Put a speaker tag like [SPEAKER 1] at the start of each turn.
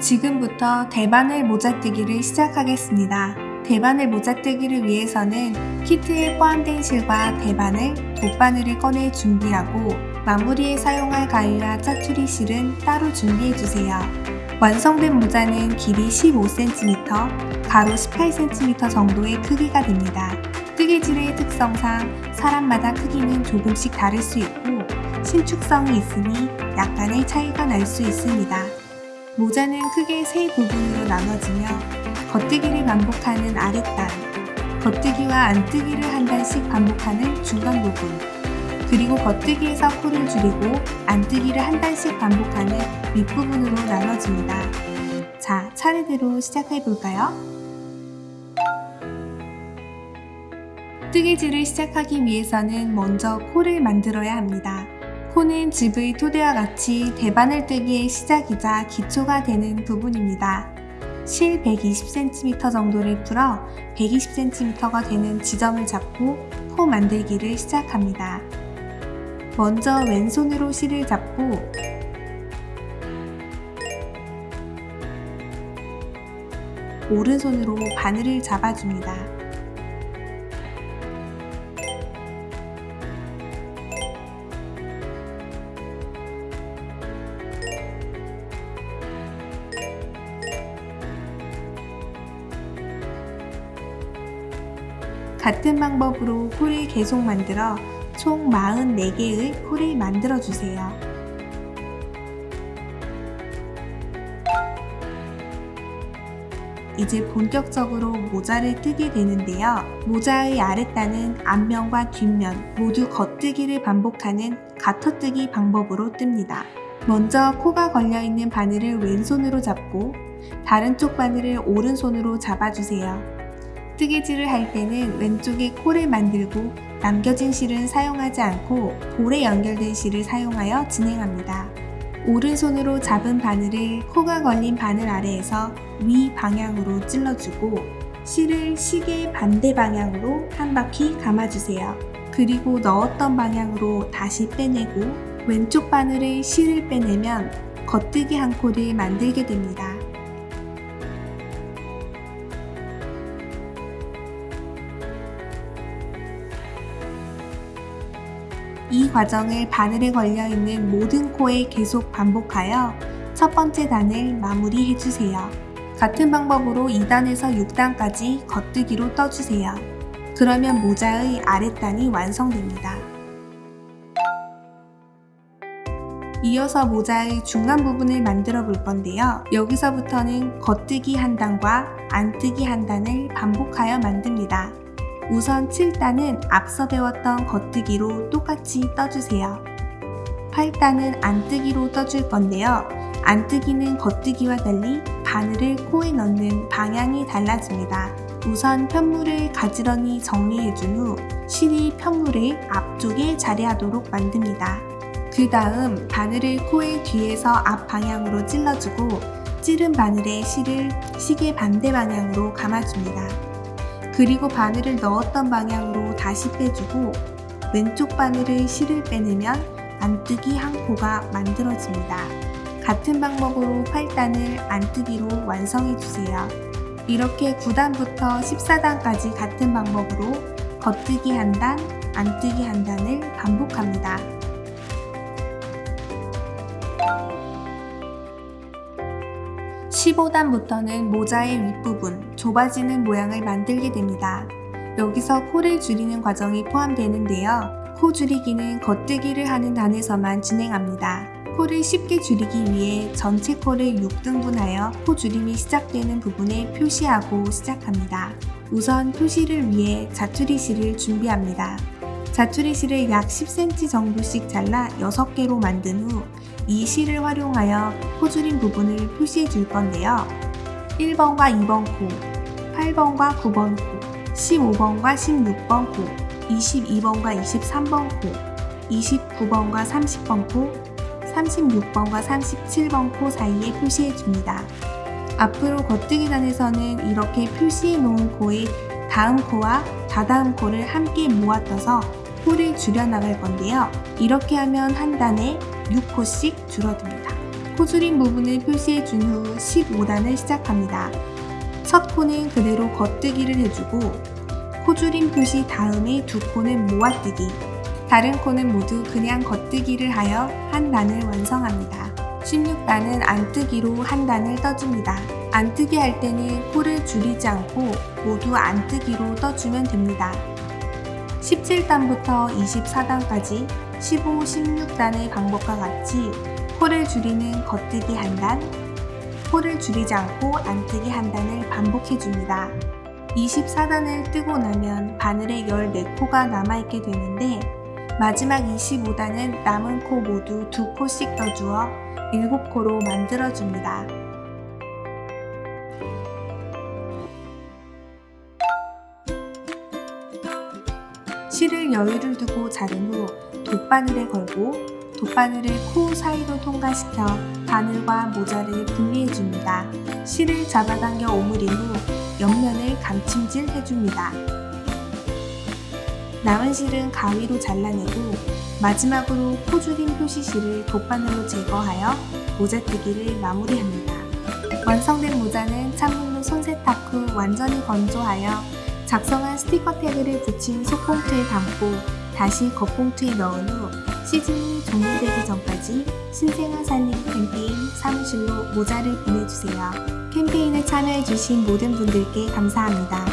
[SPEAKER 1] 지금부터 대바늘 모자뜨기를 시작하겠습니다. 대바늘 모자뜨기를 위해서는 키트에 포함된 실과 대바늘, 돗바늘을 꺼내 준비하고 마무리에 사용할 가위와 짜투리 실은 따로 준비해주세요. 완성된 모자는 길이 15cm, 가로 18cm 정도의 크기가 됩니다. 뜨개질의 특성상 사람마다 크기는 조금씩 다를 수 있고 신축성이 있으니 약간의 차이가 날 수 있습니다. 모자는 크게 세 부분으로 나눠지며 겉뜨기를 반복하는 아랫단, 겉뜨기와 안뜨기를 한 단씩 반복하는 중간 부분, 그리고 겉뜨기에서 코를 줄이고 안뜨기를 한 단씩 반복하는 윗부분으로 나눠집니다. 자, 차례대로 시작해 볼까요? 뜨개질을 시작하기 위해서는 먼저 코를 만들어야 합니다. 코는 집의 토대와 같이 대바늘 뜨기의 시작이자 기초가 되는 부분입니다. 실 120cm 정도를 풀어 120cm가 되는 지점을 잡고 코 만들기를 시작합니다. 먼저 왼손으로 실을 잡고 오른손으로 바늘을 잡아줍니다. 같은 방법으로 홀을 계속 만들어 총 44개의 홀을 만들어 주세요. 이제 본격적으로 모자를 뜨게 되는데요. 모자의 아랫단은 앞면과 뒷면 모두 겉뜨기를 반복하는 가터뜨기 방법으로 뜹니다. 먼저 코가 걸려있는 바늘을 왼손으로 잡고 다른 쪽 바늘을 오른손으로 잡아주세요. 뜨개질을 할 때는 왼쪽에 코를 만들고 남겨진 실은 사용하지 않고 볼에 연결된 실을 사용하여 진행합니다. 오른손으로 잡은 바늘을 코가 걸린 바늘 아래에서 위 방향으로 찔러주고 실을 시계 반대 방향으로 한 바퀴 감아주세요. 그리고 넣었던 방향으로 다시 빼내고 왼쪽 바늘의 실을 빼내면 겉뜨기 한 코를 만들게 됩니다. 이 과정을 바늘에 걸려있는 모든 코에 계속 반복하여 첫 번째 단을 마무리해주세요. 같은 방법으로 2단에서 6단까지 겉뜨기로 떠주세요. 그러면 모자의 아랫단이 완성됩니다. 이어서 모자의 중간 부분을 만들어 볼 건데요. 여기서부터는 겉뜨기 한 단과 안뜨기 한 단을 반복하여 만듭니다. 우선 7단은 앞서 배웠던 겉뜨기로 똑같이 떠주세요. 8단은 안뜨기로 떠줄 건데요. 안뜨기는 겉뜨기와 달리 바늘을 코에 넣는 방향이 달라집니다. 우선 편물을 가지런히 정리해준 후 실이 편물을 앞쪽에 자리하도록 만듭니다. 그 다음 바늘을 코의 뒤에서 앞 방향으로 찔러주고 찌른 바늘에 실을 시계 반대 방향으로 감아줍니다. 그리고 바늘을 넣었던 방향으로 다시 빼주고 왼쪽 바늘의 실을 빼내면 안뜨기 한 코가 만들어집니다. 같은 방법으로 8단을 안뜨기로 완성해주세요. 이렇게 9단부터 14단까지 같은 방법으로 겉뜨기 한 단, 안뜨기 한 단을 반복합니다. 15단부터는 모자의 윗부분, 좁아지는 모양을 만들게 됩니다. 여기서 코를 줄이는 과정이 포함되는데요. 코 줄이기는 겉뜨기를 하는 단에서만 진행합니다. 코를 쉽게 줄이기 위해 전체 코를 6등분하여 코 줄임이 시작되는 부분에 표시하고 시작합니다. 우선 표시를 위해 자투리실을 준비합니다. 자투리실을 약 10cm 정도씩 잘라 6개로 만든 후 이 실을 활용하여 코 줄임 부분을 표시해 줄 건데요. 1번과 2번 코, 8번과 9번 코, 15번과 16번 코, 22번과 23번 코, 29번과 30번 코, 36번과 37번 코 사이에 표시해 줍니다. 앞으로 겉뜨기 단에서는 이렇게 표시해 놓은 코의 다음 코와 다다음 코를 함께 모아 떠서 코를 줄여 나갈 건데요. 이렇게 하면 한 단에 6코씩 줄어듭니다. 포줄인 부분을 표시해 준 후 15단을 시작합니다. 첫 코는 그대로 겉뜨기를 해주고 코줄임 표시 다음에 두 코는 모아뜨기 다른 코는 모두 그냥 겉뜨기를 하여 한 단을 완성합니다. 16단은 안뜨기로 한 단을 떠줍니다. 안뜨기 할 때는 코를 줄이지 않고 모두 안뜨기로 떠주면 됩니다. 17단부터 24단까지 15, 16단의 방법과 같이 코를 줄이는 겉뜨기 한 단, 코를 줄이지 않고 안뜨기 한 단을 반복해줍니다. 24단을 뜨고 나면 바늘에 14코가 남아있게 되는데 마지막 25단은 남은 코 모두 2코씩 떠주어 7코로 만들어줍니다. 실을 여유를 두고 자른 후 돗바늘에 걸고 돗바늘을 코 사이로 통과시켜 바늘과 모자를 분리해줍니다. 실을 잡아당겨 오므린 후 옆면을 감침질 해줍니다. 남은 실은 가위로 잘라내고 마지막으로 코줄임 표시실을 돗바늘로 제거하여 모자뜨기를 마무리합니다. 완성된 모자는 찬물로 손세탁 후 완전히 건조하여 작성한 스티커 태그를 붙인 속봉투에 담고 다시 겉봉투에 넣은 후 시즌이 종료되기 전까지 신생아 살림 캠페인 사무실로 모자를 보내주세요. 캠페인에 참여해주신 모든 분들께 감사합니다.